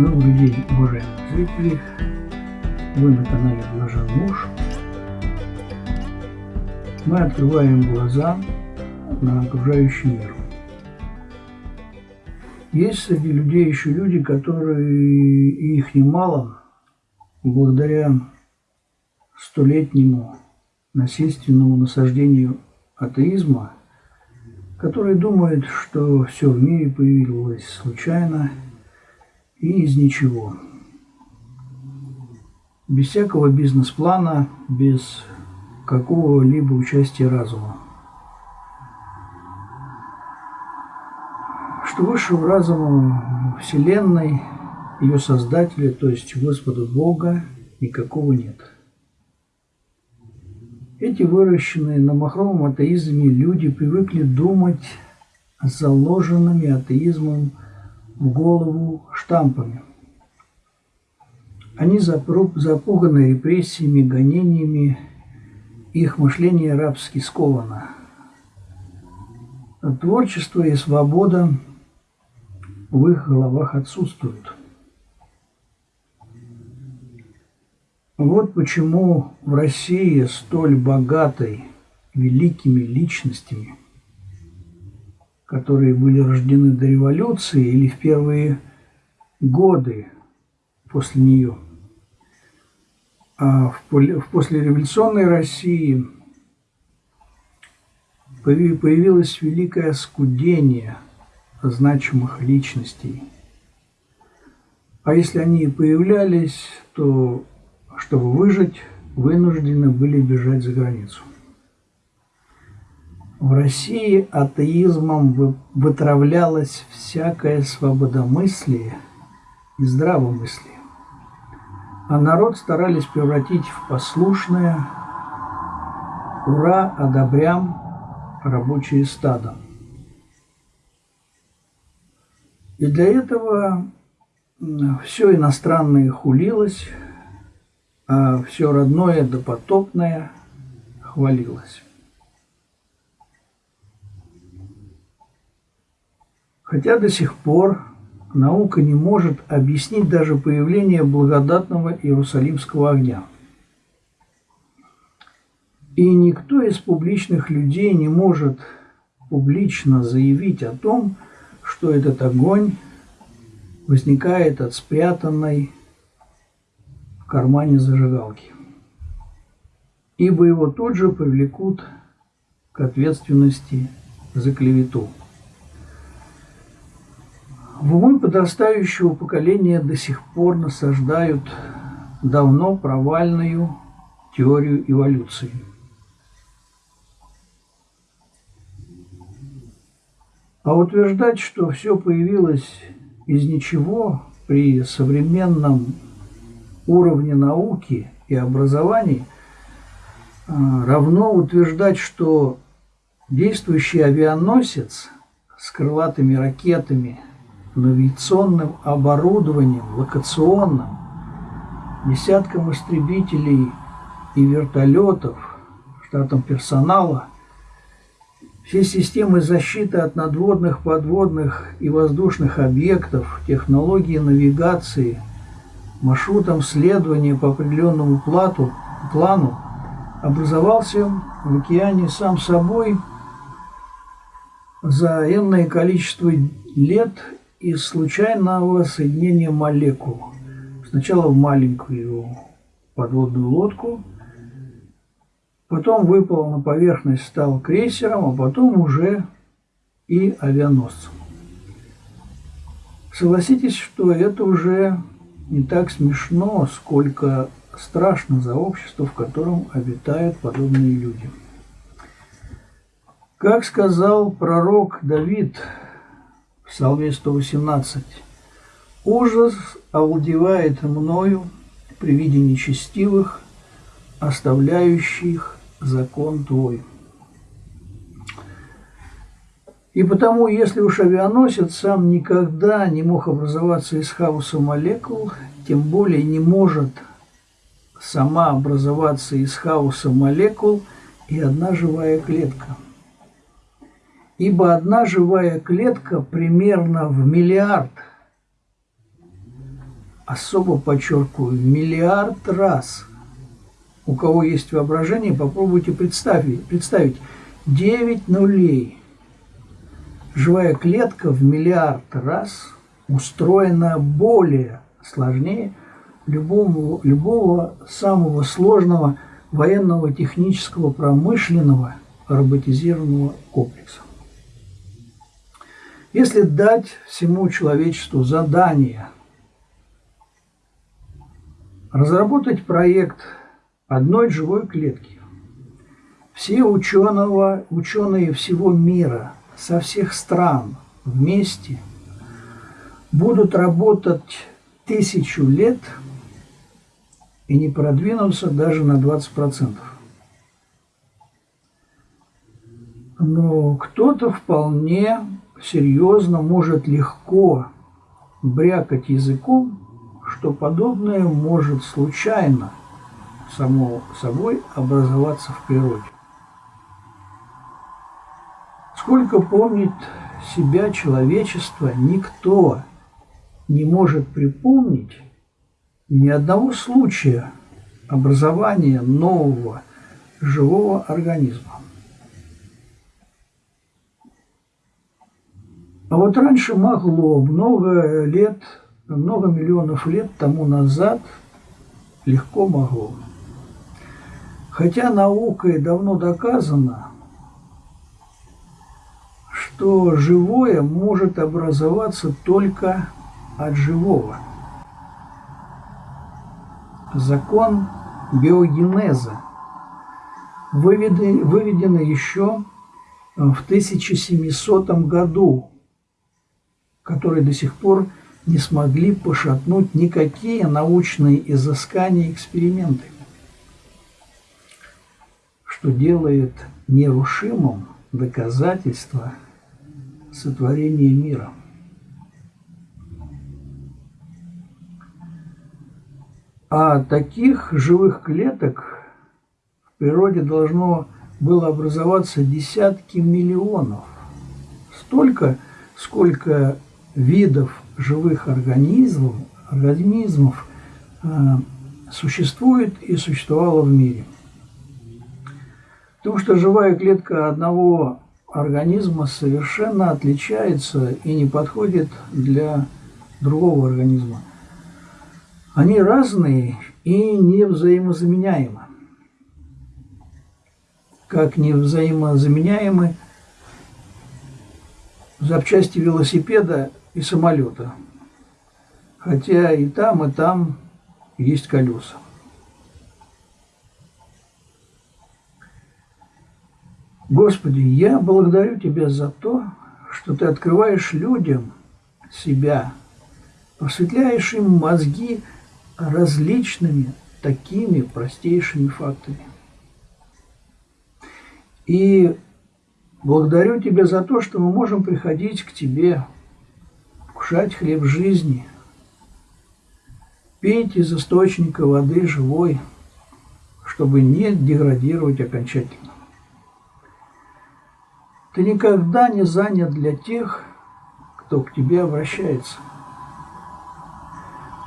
Добрый день, уважаемые зрители! Вы на канале Блажен Муж. Мы открываем глаза на окружающий мир. Есть среди людей еще люди, которые, их немало, благодаря столетнему насильственному насаждению атеизма, которые думают, что все в мире появилось случайно и из ничего. Без всякого бизнес-плана, без какого-либо участия разума. Что высшего разума Вселенной, ее Создателя, то есть Господа Бога, никакого нет. Эти выращенные на махровом атеизме люди привыкли думать заложенными атеизмом голову штампами. Они запуганы репрессиями, гонениями, их мышление рабски сковано. Творчество и свобода в их головах отсутствуют. Вот почему в России столь богатой великими личностями, которые были рождены до революции или в первые годы после нее, а в послереволюционной России появилось великое скудение значимых личностей. А если они и появлялись, то чтобы выжить, вынуждены были бежать за границу. В России атеизмом вытравлялось всякое свободомыслие и здравомыслие, а народ старались превратить в послушное «Ура, одобрям!» рабочие стадо. И для этого все иностранное хулилось, а все родное допотопное хвалилось. Хотя до сих пор наука не может объяснить даже появление благодатного Иерусалимского огня. И никто из публичных людей не может публично заявить о том, что этот огонь возникает от спрятанной кармане зажигалки. Ибо его тут же привлекут к ответственности за клевету. В умы подрастающего поколения до сих пор насаждают давно провальную теорию эволюции. А утверждать, что все появилось из ничего при современном уровне науки и образования а, равно утверждать, что действующий авианосец с крылатыми ракетами, навигационным оборудованием, локационным, десятком истребителей и вертолетов, штатом персонала, все системы защиты от надводных, подводных и воздушных объектов, технологии навигации – маршрутом следования по определенному плату, плану образовался в океане сам собой за энное количество лет из случайного соединения молекул. Сначала в маленькую подводную лодку, потом выпал на поверхность, стал крейсером, а потом уже и авианосцем. Согласитесь, что это уже не так смешно, сколько страшно за общество, в котором обитают подобные люди. Как сказал пророк Давид в Псалме 118, «Ужас овладевает мною при виде нечестивых, оставляющих закон Твой». И потому, если уж авианосец сам никогда не мог образоваться из хаоса молекул, тем более не может сама образоваться из хаоса молекул и одна живая клетка. Ибо одна живая клетка примерно в миллиард особо подчеркиваю, миллиард раз. У кого есть воображение, попробуйте представить, представить 9 нулей. Живая клетка в миллиард раз устроена более сложнее любого, любого самого сложного военного, технического, промышленного, роботизированного комплекса. Если дать всему человечеству задание разработать проект одной живой клетки, все ученого, ученые всего мира, со всех стран вместе будут работать тысячу лет – и не продвинуться даже на 20%. Но кто-то вполне серьезно может легко брякать языком, что подобное может случайно само собой образоваться в природе. Сколько помнит себя человечество, никто не может припомнить, ни одного случая образования нового живого организма. А вот раньше могло, много лет, много миллионов лет тому назад легко могло. Хотя наукой давно доказано, что живое может образоваться только от живого – закон биогенеза, выведенный еще в 1700 году, который до сих пор не смогли пошатнуть никакие научные изыскания и эксперименты, что делает нерушимым доказательство сотворения мира – А таких живых клеток в природе должно было образоваться десятки миллионов. Столько, сколько видов живых организмов, организмов э, существует и существовало в мире. Потому что живая клетка одного организма совершенно отличается и не подходит для другого организма. Они разные и не взаимозаменяемы. Как не взаимозаменяемы запчасти велосипеда и самолета. Хотя и там, и там есть колеса. Господи, я благодарю Тебя за то, что Ты открываешь людям себя, просветляешь им мозги, различными такими простейшими фактами. И благодарю Тебя за то, что мы можем приходить к Тебе, кушать хлеб жизни, пить из источника воды живой, чтобы не деградировать окончательно. Ты никогда не занят для тех, кто к тебе обращается –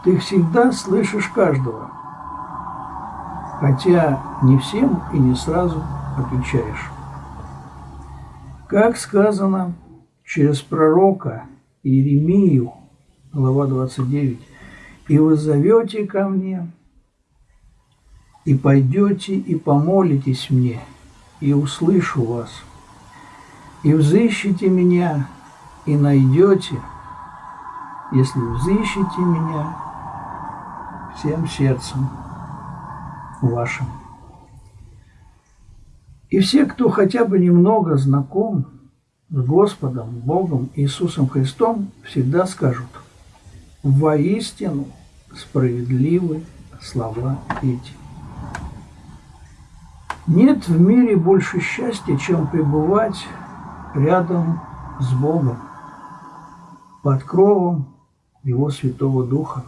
ты всегда слышишь каждого, хотя не всем и не сразу отвечаешь. Как сказано через пророка Иеремию, глава 29, «И вы зовете ко мне, и пойдете и помолитесь мне, и услышу вас, и взыщите меня, и найдете, если взыщите меня всем сердцем вашим. И все, кто хотя бы немного знаком с Господом, Богом, Иисусом Христом, всегда скажут, воистину справедливы слова эти. Нет в мире больше счастья, чем пребывать рядом с Богом, под кровом Его Святого Духа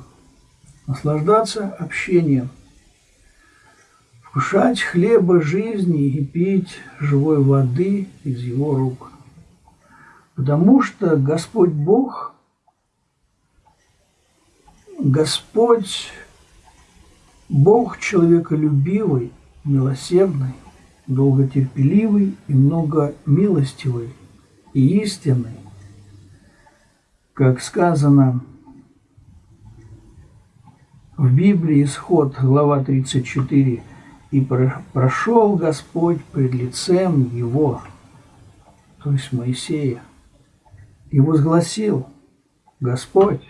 наслаждаться общением, вкушать хлеба жизни и пить живой воды из его рук. Потому что Господь Бог Господь, Бог человеколюбивый, милосердный, долготерпеливый и многомилостивый и истинный, как сказано в Библии Исход, глава 34, «И прошел Господь пред лицем его, то есть Моисея, и возгласил, Господь,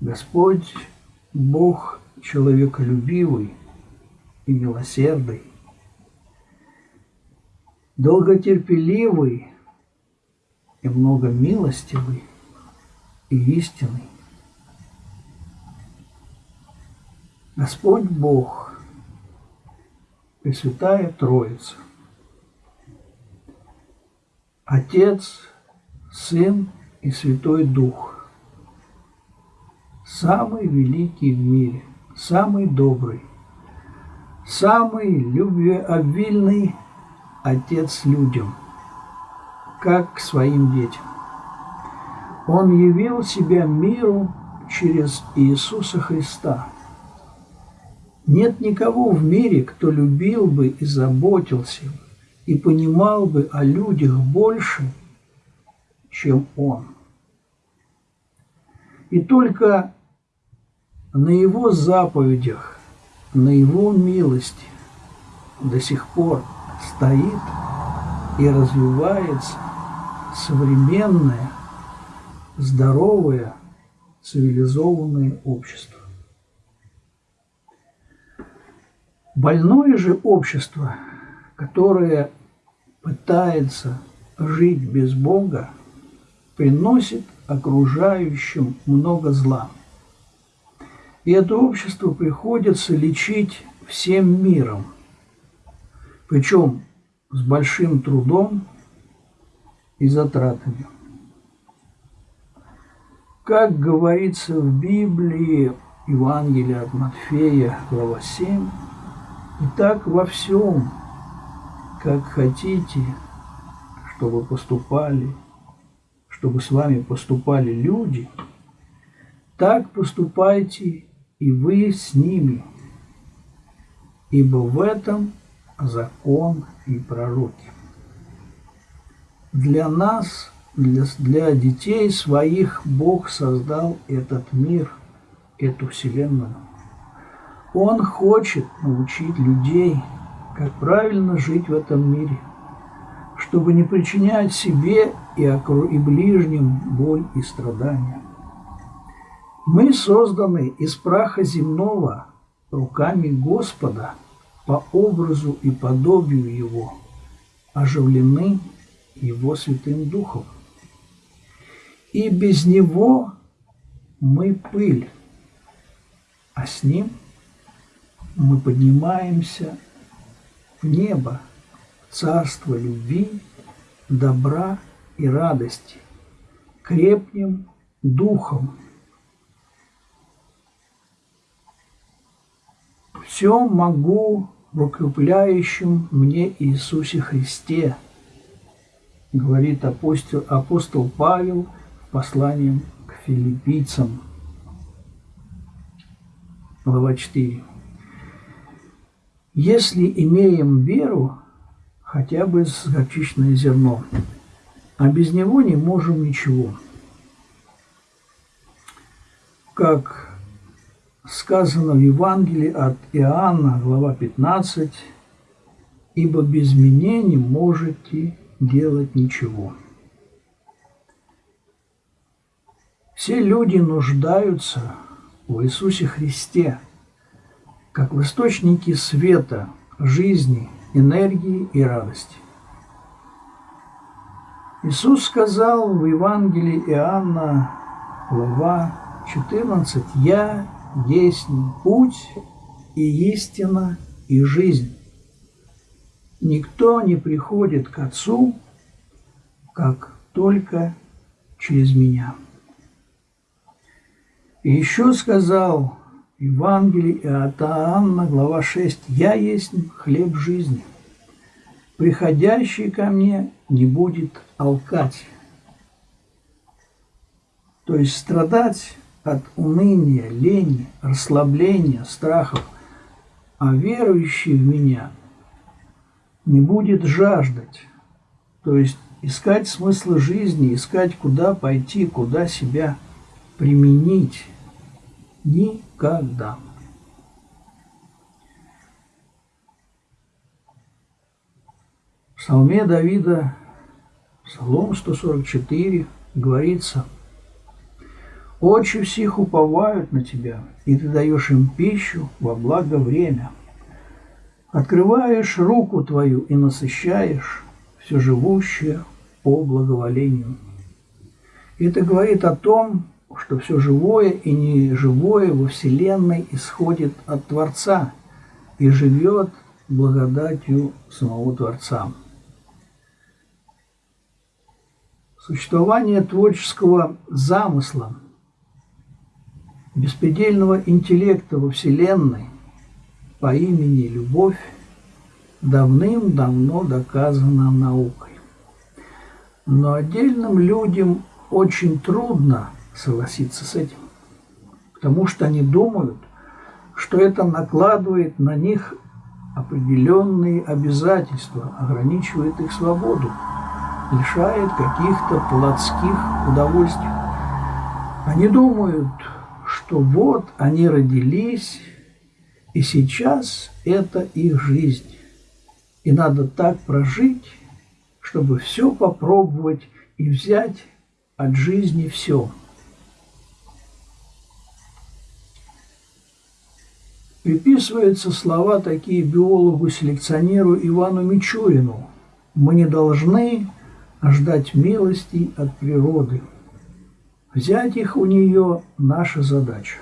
Господь Бог человеколюбивый и милосердный, долготерпеливый и многомилостивый и истинный. Господь Бог, Пресвятая Троица, Отец, Сын и Святой Дух, самый великий в мире, самый добрый, самый любвеобильный Отец людям, как к своим детям. Он явил себя миру через Иисуса Христа – нет никого в мире, кто любил бы и заботился и понимал бы о людях больше, чем он. И только на его заповедях, на его милости до сих пор стоит и развивается современное, здоровое, цивилизованное общество. Больное же общество, которое пытается жить без Бога, приносит окружающим много зла. И это общество приходится лечить всем миром, причем с большим трудом и затратами. Как говорится в Библии, Евангелие от Матфея, глава 7, и так во всем, как хотите, чтобы поступали, чтобы с вами поступали люди, так поступайте и вы с ними, ибо в этом закон и пророки. Для нас, для, для детей своих Бог создал этот мир, эту вселенную. Он хочет научить людей, как правильно жить в этом мире, чтобы не причинять себе и, и ближним боль и страдания. Мы созданы из праха земного руками Господа по образу и подобию Его, оживлены Его Святым Духом. И без Него мы пыль, а с Ним – мы поднимаемся в небо, царство любви, добра и радости, крепнем духом. Все могу в укрепляющем мне Иисусе Христе, говорит апостол, апостол Павел в послании к филиппийцам, глава 4. Если имеем веру, хотя бы с горчичное зерно, а без него не можем ничего. Как сказано в Евангелии от Иоанна, глава 15, «Ибо без меня не можете делать ничего». Все люди нуждаются в Иисусе Христе – как в источнике света, жизни, энергии и радости. Иисус сказал в Евангелии Иоанна, глава 14, «Я есть путь и истина и жизнь. Никто не приходит к Отцу, как только через меня». И еще сказал Евангелие от Иоанна, глава 6. «Я есть хлеб жизни. Приходящий ко мне не будет алкать». То есть страдать от уныния, лени, расслабления, страхов, а верующий в меня не будет жаждать, то есть искать смысл жизни, искать, куда пойти, куда себя применить. Никогда. В псалме Давида, Псалом 144, говорится, «Очи всех уповают на тебя, и ты даешь им пищу во благо время. Открываешь руку твою и насыщаешь все живущее по благоволению». Это говорит о том, что все живое и неживое во Вселенной исходит от Творца и живет благодатью самого Творца. Существование творческого замысла, беспредельного интеллекта во Вселенной по имени Любовь давным-давно доказано наукой. Но отдельным людям очень трудно согласиться с этим, потому что они думают, что это накладывает на них определенные обязательства, ограничивает их свободу лишает каких-то плотских удовольствий. Они думают, что вот они родились, и сейчас это их жизнь. И надо так прожить, чтобы все попробовать и взять от жизни все. Приписываются слова такие биологу-селекционеру Ивану Мичурину. Мы не должны ждать милостей от природы. Взять их у нее – наша задача.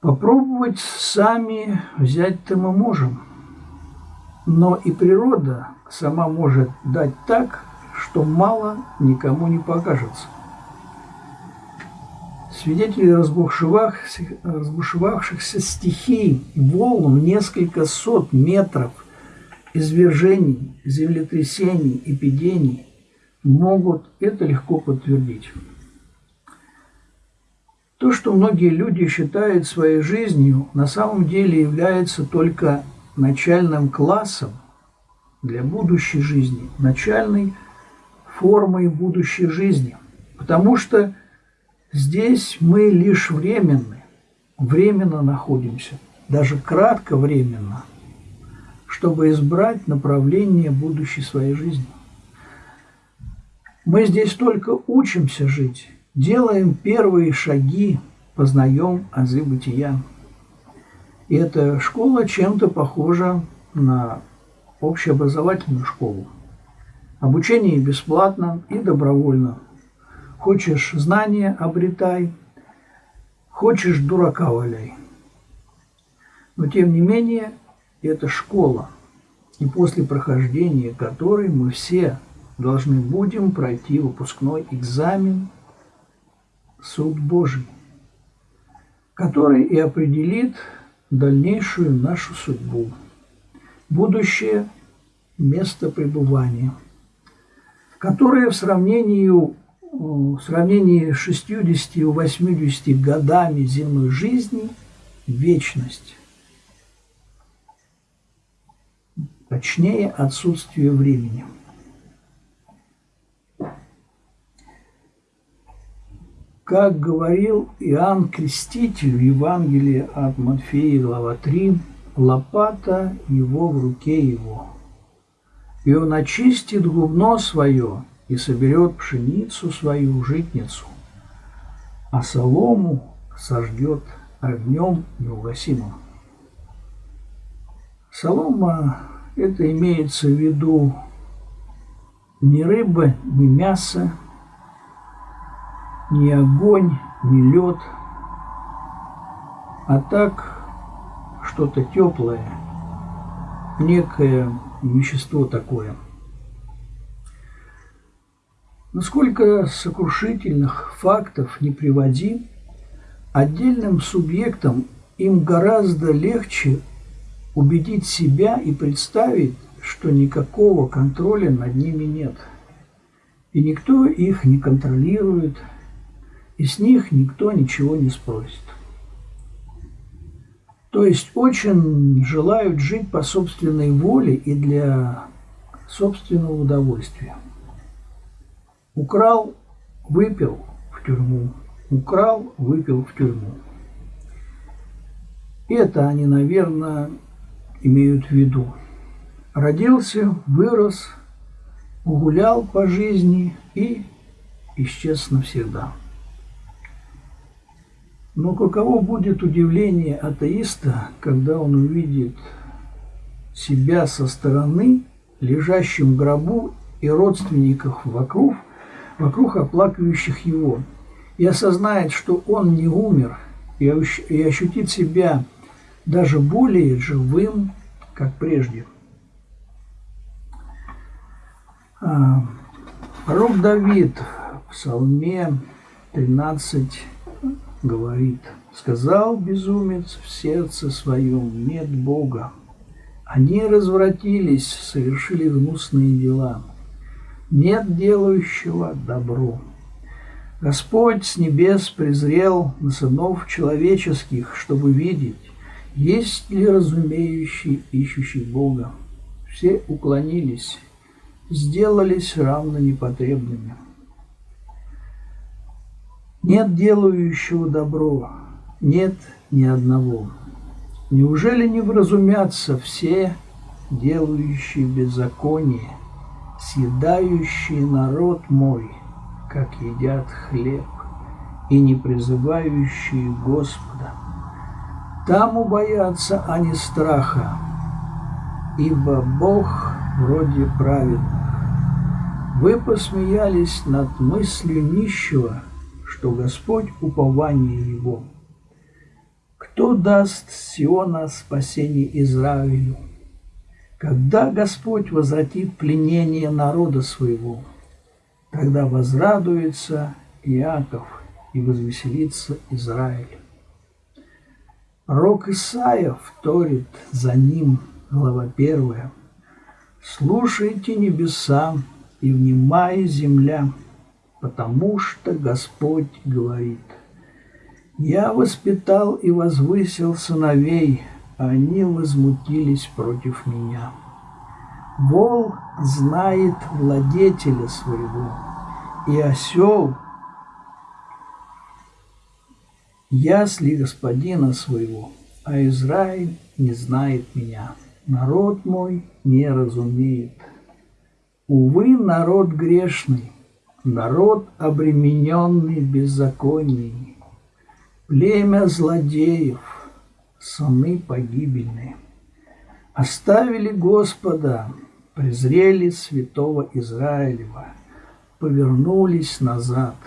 Попробовать сами взять-то мы можем, но и природа сама может дать так, что мало никому не покажется. Свидетели разбушевавшихся, стихий, волн в несколько сот метров – извержений, землетрясений, эпидемий могут это легко подтвердить. То, что многие люди считают своей жизнью, на самом деле является только начальным классом для будущей жизни, начальной формой будущей жизни. Потому что здесь мы лишь временны, временно находимся, даже кратко временно – чтобы избрать направление будущей своей жизни. Мы здесь только учимся жить, делаем первые шаги, познаем азы бытия. И эта школа чем-то похожа на общеобразовательную школу. Обучение бесплатно и добровольно. Хочешь знания – обретай, хочешь – дурака валяй. Но тем не менее – это школа, и после прохождения которой мы все должны будем пройти выпускной экзамен Суд Божий, который и определит дальнейшую нашу судьбу, будущее место пребывания, которое в сравнении, в сравнении с 60-80 годами земной жизни – вечность. точнее отсутствие времени. Как говорил Иоанн Креститель в Евангелии от Матфея, глава 3, лопата его в руке его. И он очистит губно свое и соберет пшеницу свою житницу, а солому сожгет огнем неугасимым. Солома это имеется в виду ни рыба, ни мясо, ни огонь, ни лед, а так что-то теплое, некое вещество такое. Насколько сокрушительных фактов не приводи, отдельным субъектам им гораздо легче убедить себя и представить, что никакого контроля над ними нет. И никто их не контролирует, и с них никто ничего не спросит. То есть очень желают жить по собственной воле и для собственного удовольствия. Украл, выпил в тюрьму. Украл, выпил в тюрьму. Это они, наверное, имеют в виду. Родился, вырос, гулял по жизни и исчез навсегда. Но каково будет удивление атеиста, когда он увидит себя со стороны, лежащим в гробу и родственников вокруг, вокруг оплакивающих его, и осознает, что он не умер, и ощутит себя даже более живым, как прежде. А, пророк Давид в Псалме 13 говорит, «Сказал безумец в сердце своем, нет Бога. Они развратились, совершили гнусные дела. Нет делающего добро. Господь с небес презрел на сынов человеческих, чтобы видеть, есть ли разумеющий, ищущий Бога? Все уклонились, сделались равно непотребными. Нет делающего добро, нет ни одного. Неужели не вразумятся все, делающие беззаконие, съедающие народ мой, как едят хлеб, и не призывающие Господа? Там убоятся они страха, ибо Бог вроде праведных. Вы посмеялись над мыслью нищего, что Господь упование его. Кто даст Сиона спасение Израилю? Когда Господь возвратит пленение народа своего, тогда возрадуется Иаков и возвеселится Израиль. Рок Исаия вторит за ним, глава первая. «Слушайте небеса и внимай земля, потому что Господь говорит, «Я воспитал и возвысил сыновей, они возмутились против меня». Вол знает владетеля своего, и осел ясли господина своего, а Израиль не знает меня. Народ мой не разумеет. Увы, народ грешный, народ обремененный беззаконием, племя злодеев, сыны погибельные. Оставили Господа, презрели святого Израилева, повернулись назад –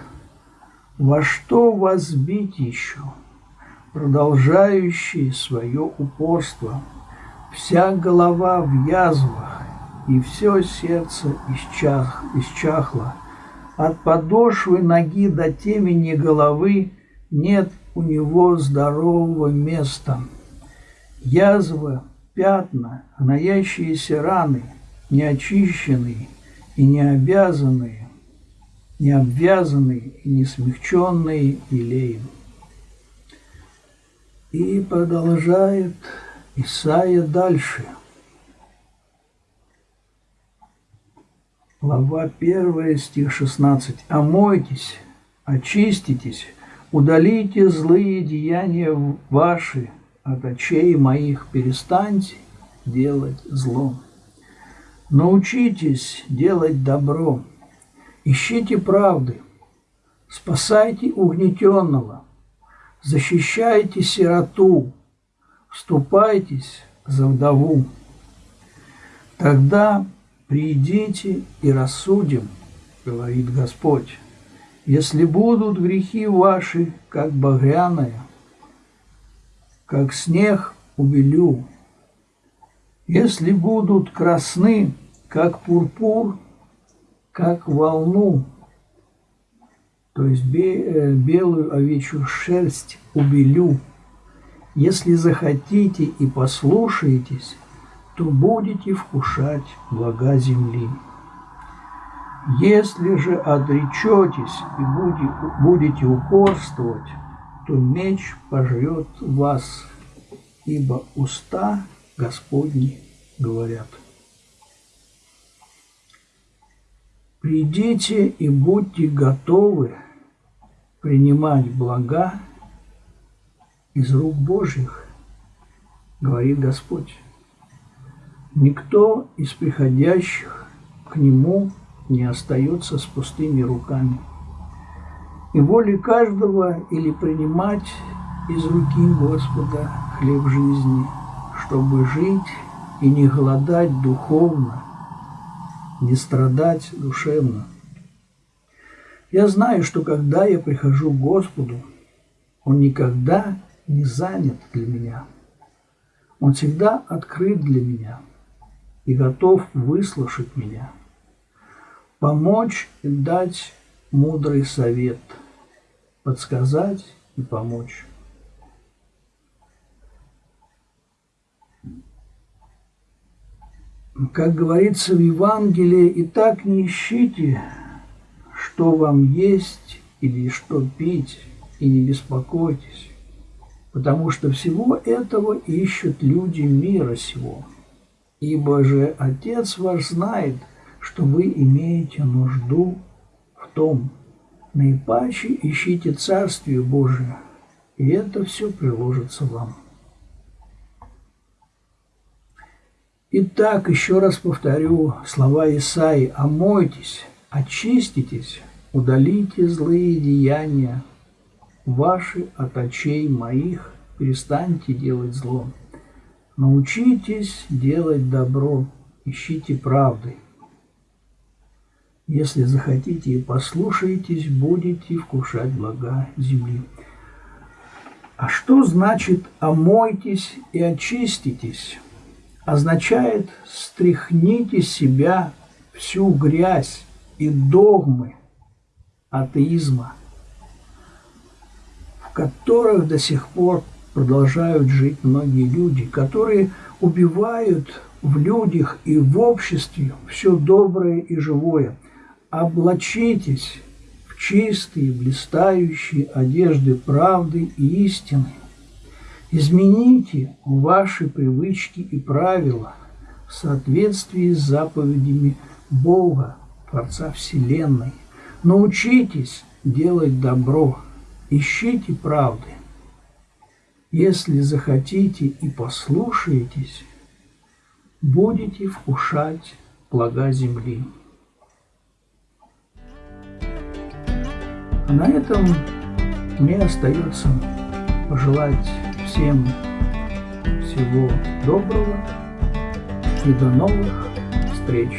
во что вас бить еще, продолжающие свое упорство, вся голова в язвах, и все сердце исчах, исчахло. От подошвы ноги до темени головы нет у него здорового места. Язва, пятна, гноящиеся раны, неочищенные и не обязанные, не обвязанный и не смягченный илеем. И продолжает Исаия дальше. Глава 1, стих 16. «Омойтесь, очиститесь, удалите злые деяния ваши от очей моих, перестаньте делать зло. Научитесь делать добро, Ищите правды, спасайте угнетенного, защищайте сироту, вступайтесь за вдову. Тогда придите и рассудим, говорит Господь, если будут грехи ваши, как багряная, как снег убелю, если будут красны, как пурпур, как волну, то есть э, белую овечью шерсть убелю. Если захотите и послушаетесь, то будете вкушать блага земли. Если же отречетесь и будете упорствовать, то меч пожрет вас, ибо уста Господни говорят. Придите и будьте готовы принимать блага из рук Божьих, говорит Господь. Никто из приходящих к Нему не остается с пустыми руками. И волей каждого или принимать из руки Господа хлеб жизни, чтобы жить и не голодать духовно, не страдать душевно. Я знаю, что когда я прихожу к Господу, Он никогда не занят для меня. Он всегда открыт для меня и готов выслушать меня, помочь и дать мудрый совет, подсказать и помочь. Как говорится в Евангелии, и так не ищите, что вам есть или что пить, и не беспокойтесь, потому что всего этого ищут люди мира сего. Ибо же Отец ваш знает, что вы имеете нужду в том. Наипаче ищите Царствие Божие, и это все приложится вам. Итак, еще раз повторю слова Исаи. «Омойтесь, очиститесь, удалите злые деяния ваши от очей моих, перестаньте делать зло. Научитесь делать добро, ищите правды. Если захотите и послушаетесь, будете вкушать блага земли». А что значит «омойтесь и очиститесь»? означает «стряхните себя всю грязь и догмы атеизма, в которых до сих пор продолжают жить многие люди, которые убивают в людях и в обществе все доброе и живое. Облачитесь в чистые, блистающие одежды правды и истины, Измените ваши привычки и правила в соответствии с заповедями Бога, Творца Вселенной. Научитесь делать добро, ищите правды. Если захотите и послушаетесь, будете вкушать блага земли. На этом мне остается пожелать Всем всего доброго и до новых встреч!